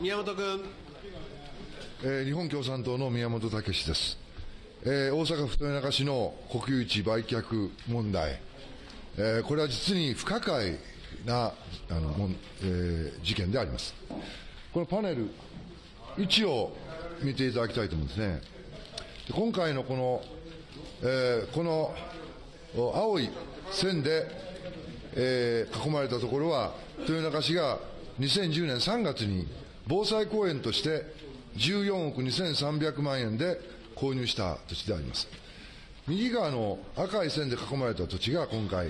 宮本君。えー、日本共産党の宮本武です。えー、大阪府豊中市の国有地売却問題、えー、これは実に不可解なあのもん、えー、事件であります。このパネル1を見ていただきたいと思うんですね。今回のこの、えー、この青い線で、えー、囲まれたところは、豊中市が2010年3月に防災公園として14億2300万円で購入した土地であります。右側の赤い線で囲まれた土地が今回、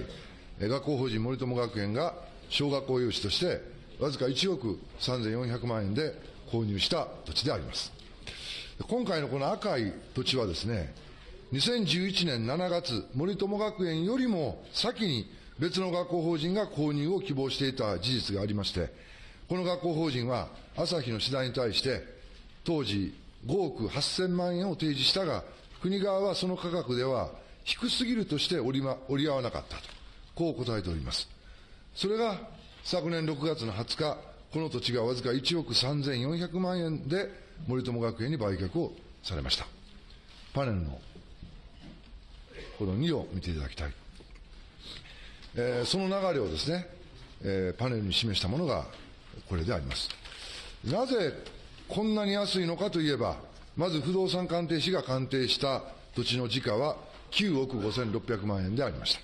学校法人森友学園が小学校用地として、わずか1億3400万円で購入した土地であります。今回のこの赤い土地はですね、2011年7月、森友学園よりも先に別の学校法人が購入を希望していた事実がありまして、この学校法人は朝日の次第に対して、当時5億8000万円を提示したが、国側はその価格では低すぎるとして折り,、ま、折り合わなかったと、こう答えております。それが昨年6月の20日、この土地がわずか1億3400万円で森友学園に売却をされました。パネルのこの2を見ていただきたい。えー、その流れをですね、えー、パネルに示したものがこれであります。なぜこんなに安いのかといえば、まず不動産鑑定士が鑑定した土地の時価は9億5600万円でありました。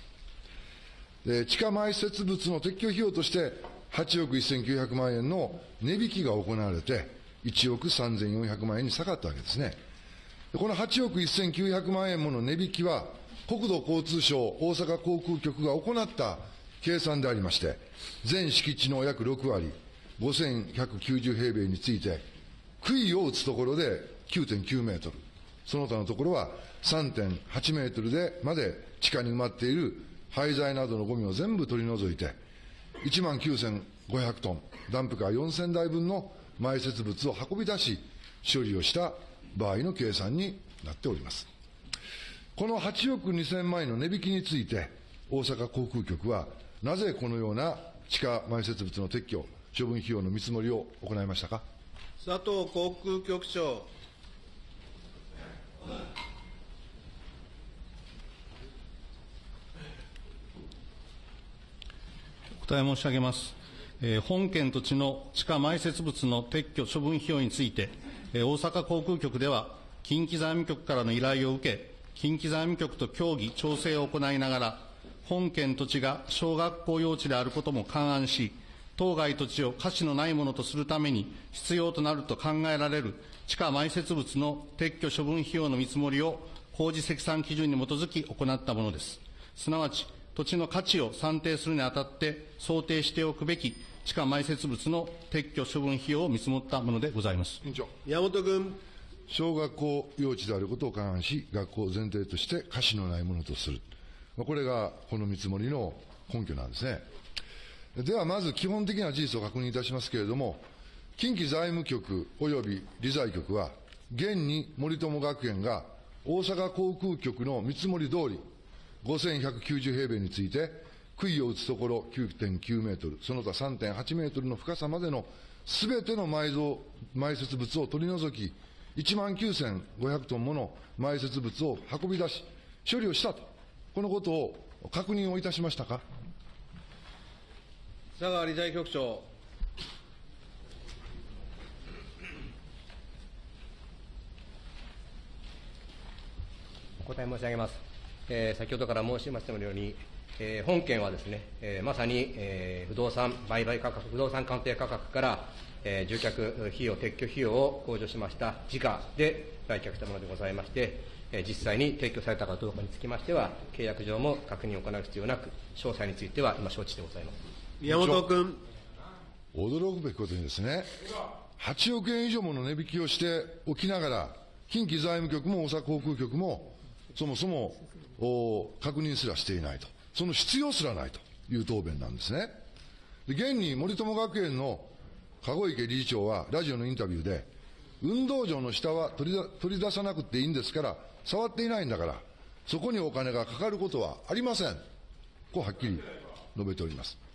で地下埋設物の撤去費用として8億1900万円の値引きが行われて、1億3400万円に下がったわけですね。この8億1900万円もの値引きは、国土交通省大阪航空局が行った計算でありまして、全敷地の約6割、5190平米について、杭を打つところで9.9メートル、その他のところは3.8メートルでまで地下に埋まっている廃材などのゴミを全部取り除いて、1万9500トン、ダンプカー4000台分の埋設物を運び出し、処理をした場合の計算になっております。この8億2000万円の値引きについて、大阪航空局は、なぜこのような地下埋設物の撤去、処分費用の見積もりを行いましたか？佐藤航空局長。答え申し上げます。えー、本件土地の地下埋設物の撤去処分費用について、えー、大阪航空局では、近畿財務局からの依頼を受け、近畿財務局と協議、調整を行いながら、本件土地が小学校用地であることも勘案し、当該土地を価値のないものとするために必要となると考えられる地下埋設物の撤去処分費用の見積もりを工事積算基準に基づき行ったものです。すなわち、土地の価値を算定するにあたって想定しておくべき地下埋設物の撤去処分費用を見積もったものでございます。山本君。小学校用地であることを勘案し、学校前提として価値のないものとする。これがこの見積もりの根拠なんですね。ではまず基本的な事実を確認いたしますけれども、近畿財務局及び理財局は、現に森友学園が大阪航空局の見積もり通り、5190平米について、杭を打つところ9.9メートル、その他3.8メートルの深さまでのすべての埋蔵、埋設物を取り除き、1万9500トンもの埋設物を運び出し、処理をしたと、このことを確認をいたしましたか？佐川理財局長。お答え申し上げます。えー、先ほどから申しましたように、えー、本件はですね、えー、まさに、えー、不動産売買価格、不動産鑑定価格から、えー、住宅費用、撤去費用を控除しました時価で売却したものでございまして、えー、実際に提供されたかどうかにつきましては、契約上も確認を行う必要なく、詳細については今承知してございます。宮本君。驚くべきことにですね、8億円以上もの値引きをしておきながら、近畿財務局も大阪航空局も、そもそも確認すらしていないと、その必要すらないという答弁なんですね。現に森友学園の籠池理事長は、ラジオのインタビューで、運動場の下は取り取り出さなくていいんですから、触っていないんだから、そこにお金がかかることはありません。こうはっきり述べております。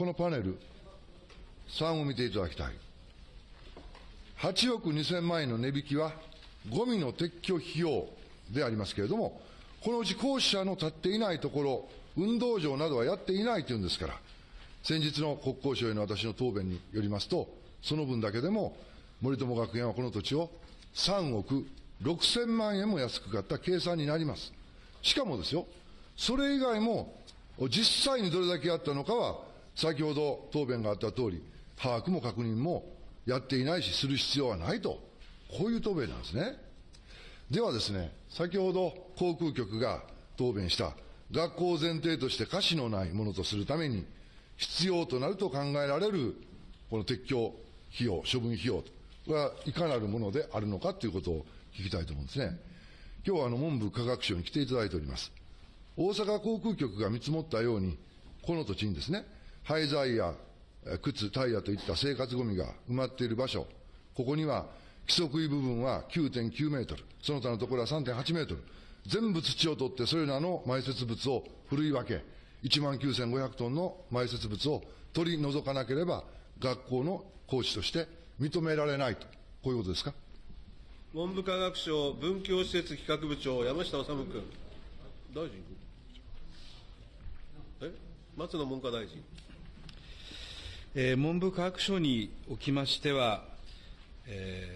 このパネル、3を見ていただきたい。8億2000万円の値引きは、ゴミの撤去費用でありますけれども、このうち校舎の建っていないところ、運動場などはやっていないというんですから、先日の国交省への私の答弁によりますと、その分だけでも、森友学園はこの土地を3億6000万円も安く買った計算になります。しかもですよ、それ以外も、実際にどれだけやったのかは、先ほど答弁があった通り、把握も確認もやっていないし、する必要はないと、こういう答弁なんですね。ではですね、先ほど航空局が答弁した、学校を前提として瑕疵のないものとするために、必要となると考えられる、この撤去費用、処分費用はいかなるものであるのかということを聞きたいと思うんですね。今日はあの文部科学省に来ていただいております。大阪航空局が見積もったように、この土地にですね、廃材や靴、タイヤといった生活ゴミが埋まっている場所、ここには規則位部分は9.9メートル、その他のところは3.8メートル、全部土を取ってそれらの埋設物をふるい分け、1万9500トンの埋設物を取り除かなければ、学校の講師として認められないと、こういうことですか？文部科学省文教施設企画部長、山下治君。大臣？え？松野文科大臣。文部科学省におきましては、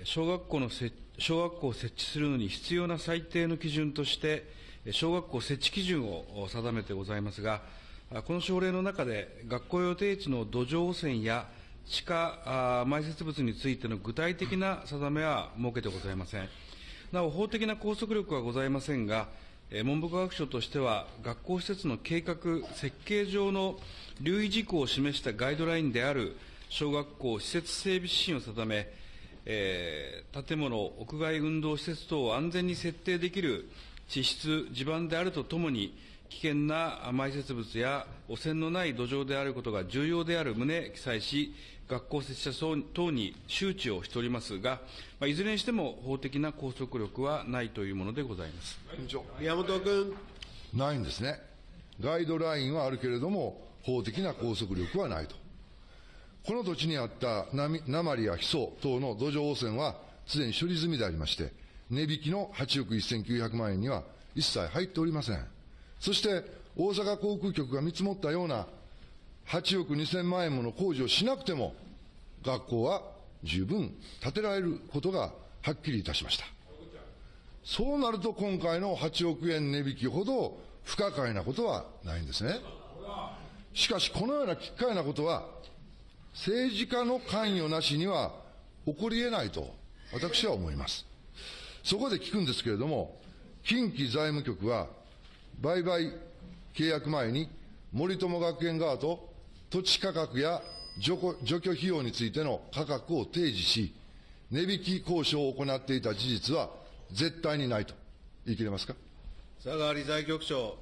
小学校の小学校を設置するのに必要な最低の基準として、小学校設置基準を定めてございますが、この省令の中で、学校予定地の土壌汚染や地下埋設物についての具体的な定めは設けてございません。なお、法的な拘束力はございませんが、文部科学省としては、学校施設の計画、設計上の留意事項を示したガイドラインである小学校施設整備指針を定め、えー建物、屋外運動施設等を安全に設定できる地質、地盤であるとともに、危険な埋設物や汚染のない土壌であることが重要である旨記載し、学校設置者等に周知をしておりますが、まあいずれにしても法的な拘束力はないというものでございます。宮本君。ないんですね。ガイドラインはあるけれども、法的な拘束力はないと。この土地にあった鉛鉛やヒ素等の土壌汚染は、すでに処理済みでありまして、値引きの8億1900万円には一切入っておりません。そして、大阪航空局が見積もったような8億2000万円もの工事をしなくても、学校は十分建てられることがはっきりいたしました。そうなると今回の8億円値引きほど不可解なことはないんですね。しかし、このような奇怪なことは、政治家の関与なしには起こり得ないと、私は思います。そこで聞くんですけれども、近畿財務局は、売買契約前に森友学園側と土地価格や除去除去費用についての価格を提示し、値引き交渉を行っていた事実は絶対にないと言い切れますか？佐川理財局長。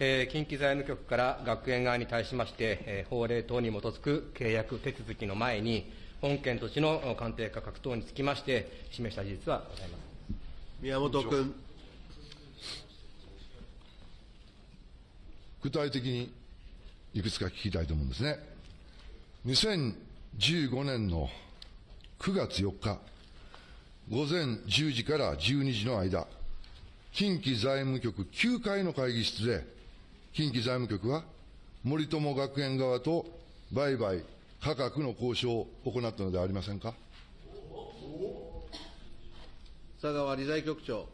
えー近畿財務局から学園側に対しまして、えー法令等に基づく契約手続きの前に、本件土地の鑑定価格等につきまして、示した事実はございます。宮本君。具体的にいくつか聞きたいと思うんですね。2015年の9月4日、午前10時から12時の間、近畿財務局9階の会議室で、近畿財務局は森友学園側と売買価格の交渉を行ったのではありませんか？佐川理財局長。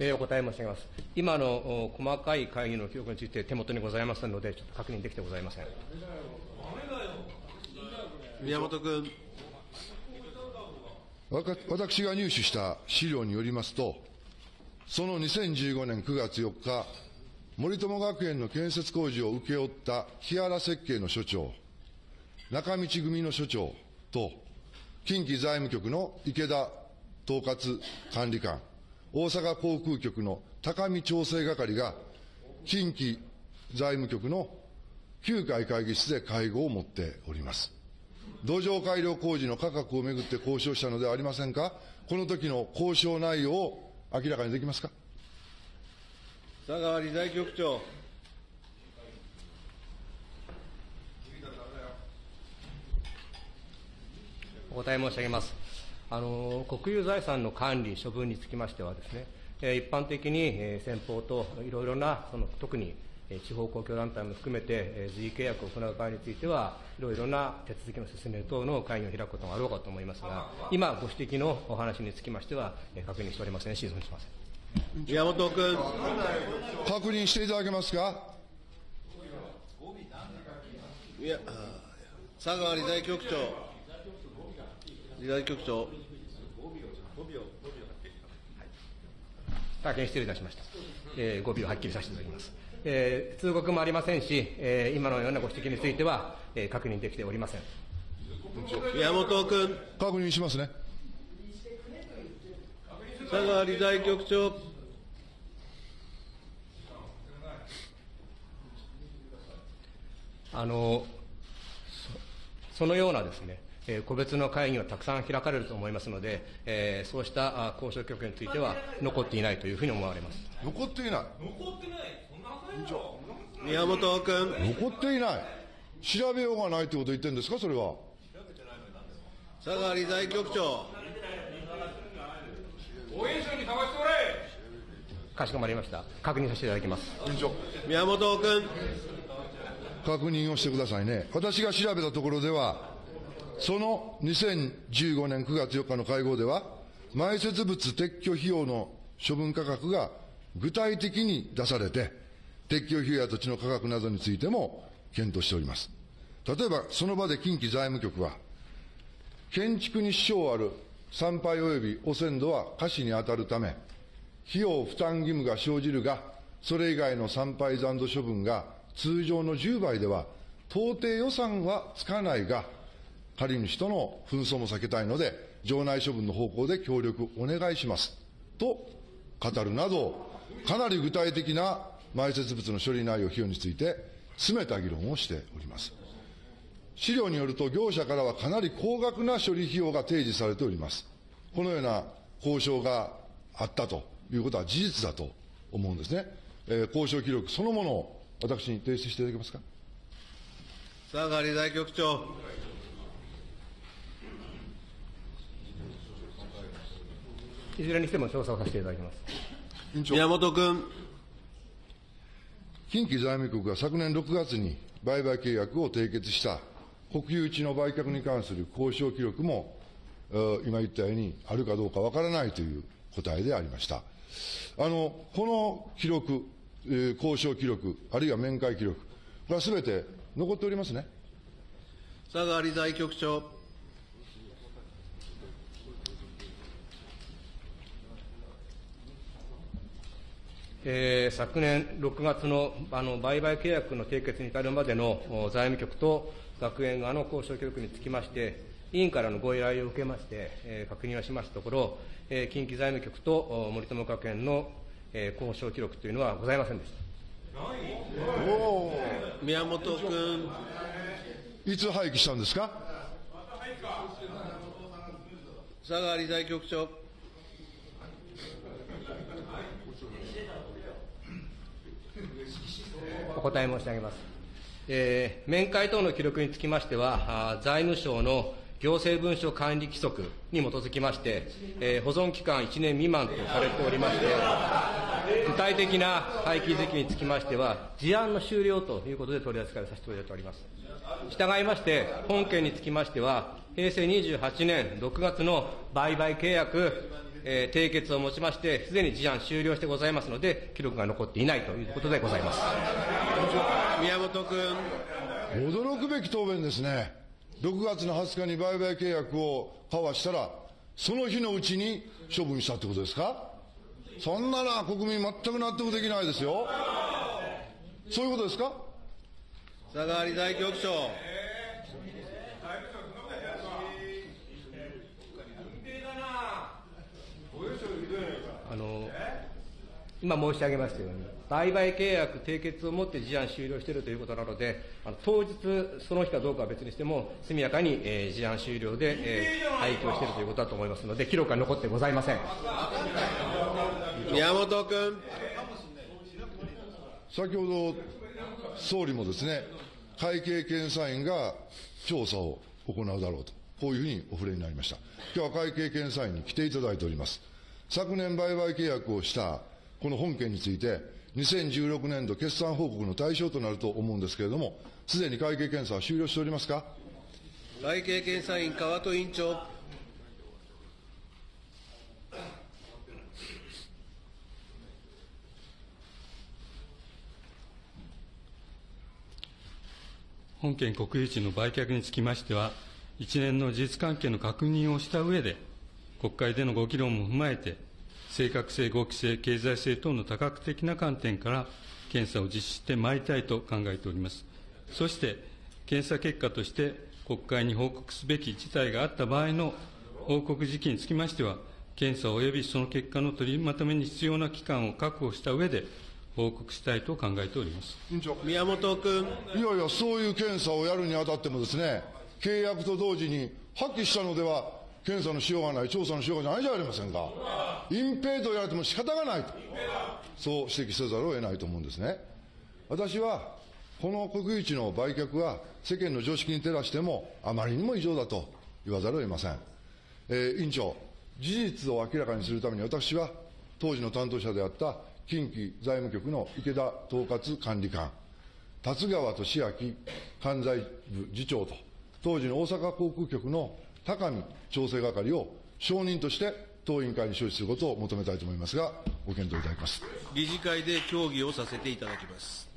えーお答え申し上げます。今のお細かい会議の記録について手元にございませんので、ちょっと確認できてございません。宮本君。わか私が入手した資料によりますと、その2015年9月4日、森友学園の建設工事を請け負った木原設計の所長、中道組の所長と、近畿財務局の池田統括管理官、大阪航空局の高見調整係が、近畿財務局の9階会議室で会合を持っております。土壌改良工事の価格をめぐって交渉したのではありませんか、この時の交渉内容を明らかにできますか？佐川理財局長。お答え申し上げます。あの国有財産の管理、処分につきましてはですね、えー一般的に、えー先方といろいろな、その特にえー地方公共団体も含めて、えー随意契約を行う場合については、いろいろな手続きの進める等の会議を開くことがあろうかと思いますが、今ご指摘のお話につきましては、えー確認しておりませんし、存じません。宮本君。確認していただけますか？いや、佐川理財局長。理財局長。大変失礼いたしました。えー、語尾をはっきりさせていただきます。えー通告もありませんし、えー今のようなご指摘については、えー確認できておりません。宮本君。確認しますね。佐川理財局長。あのそそのようなですね、えー個別の会議がたくさん開かれると思いますので、えーそうしたあ交渉局については残っていないというふうに思われます。残っていない。宮本君。残っていない。調べようがないということを言ってるんですか、それは。佐川理財局長。かしこまりました。確認させていただきます。宮本君。確認をしてくださいね。私が調べたところでは、その2015年9月4日の会合では、埋設物撤去費用の処分価格が具体的に出されて、撤去費用や土地の価格などについても検討しております。例えば、その場で近畿財務局は、建築に支障ある参拝及び汚染土は瑕疵に当たるため、費用負担義務が生じるが、それ以外の参拝残土処分が通常の10倍では、到底予算はつかないが、借主との紛争も避けたいので、場内処分の方向で協力お願いします。と語るなど、かなり具体的な埋設物の処理内容、費用について、詰めた議論をしております。資料によると、業者からはかなり高額な処理費用が提示されております。このような交渉があったということは事実だと思うんですね。えー交渉記録そのものを私に提出していただけますか？佐川理財局長。いずれにしても調査をさせていただきます。委員長宮本君。近畿財務局が昨年6月に売買契約を締結した国有地の売却に関する交渉記録も、えー今言ったようにあるかどうかわからないという答えでありました。あの、この記録、えー交渉記録、あるいは面会記録、これはすべて残っておりますね。佐川理財局長。えー昨年6月のあの売買契約の締結に至るまでのお財務局と学園側の交渉記録につきまして、委員からのご依頼を受けまして、えー確認をしましたところ、えー近畿財務局とお森友学園の、えー交渉記録というのはございませんでした。宮本君。いつ廃棄したんですか？佐川理財局長。お答え申し上げます。えー面会等の記録につきましては、財務省の行政文書管理規則に基づきまして、えー保存期間1年未満とされておりまして、具体的な廃棄時期につきましては、事案の終了ということで取り扱いをさせていただいております。従いまして、本件につきましては、平成28年6月の売買契約、えー締結をもちまして、すでに事案終了してございますので、記録が残っていないということでございます。宮本君。驚くべき答弁ですね。6月の20日に売買契約を交わしたら、その日のうちに処分したってことですか？そんなら国民全く納得できないですよ。そういうことですか？佐川理財局長。あの今申し上げましたように、売買契約締結をもって事案終了しているということなので、あの当日、その日かどうかは別にしても、速やかに、えー事案終了で、えー廃棄をしているということだと思いますので、記録は残ってございません。宮本君。先ほど総理もですね、会計検査院が調査を行うだろうと、こういうふうにお触れになりました。今日は会計検査院に来ていただいております。昨年売買契約をしたこの本件について、2016年度決算報告の対象となると思うんですけれども、すでに会計検査は終了しておりますか？会計検査院川戸委員長。本件国有地の売却につきましては、一連の事実関係の確認をした上で、国会でのご議論も踏まえて、正確性、合規性、経済性等の多角的な観点から検査を実施してまいりたいと考えております。そして、検査結果として国会に報告すべき事態があった場合の報告時期につきましては、検査及びその結果の取りまとめに必要な期間を確保した上で、報告したいと考えております。委員長。宮本君。いやいや、そういう検査をやるにあたってもですね、契約と同時に破棄したのでは、検査のしようがない、調査のしようがないじゃありませんか。隠蔽と言われても仕方がないと。そう指摘せざるを得ないと思うんですね。私は、この国有地の売却は世間の常識に照らしてもあまりにも異常だと言わざるを得ません。えー委員長、事実を明らかにするために私は当時の担当者であった近畿財務局の池田統括管理官、達川俊明関西部次長と、当時の大阪航空局の高見調整係を証人として当委員会に招致することを求めたいと思いますが、ご検討いただきます。理事会で協議をさせていただきます。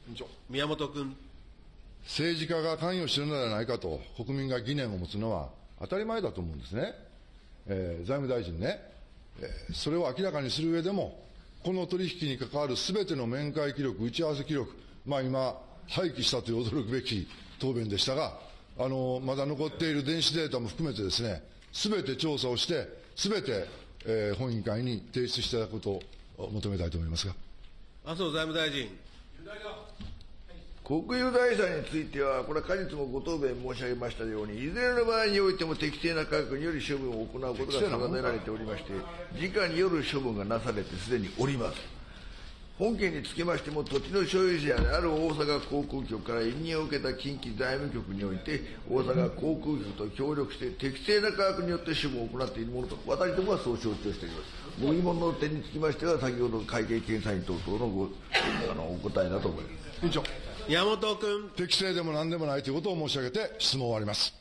宮本君。政治家が関与しているのではないかと国民が疑念を持つのは当たり前だと思うんですね。えー財務大臣ね、えーそれを明らかにする上でも、この取引に関わるすべての面会記録、打ち合わせ記録、まあ今、廃棄したという驚くべき答弁でしたが、あのまだ残っている電子データも含めてですね、すべて調査をして、すべて、えー本委員会に提出していただくことを求めたいと思いますが。麻生財務大臣。国有財産については、これは果実もご答弁申し上げましたように、いずれの場合においても適正な価格により処分を行うことが定められておりまして、時価による処分がなされてすでにおります。本件につきましても、土地の所有者である大阪航空局から委任を受けた近畿財務局において、大阪航空局と協力して適正な価格によって処分を行っているものと、私どもはそう承知をしております。ご疑問の点につきましては、先ほど会計検査院等々のごあのお答えだと思います。委員長宮本君。適正でも何でもないということを申し上げて質問を終わります。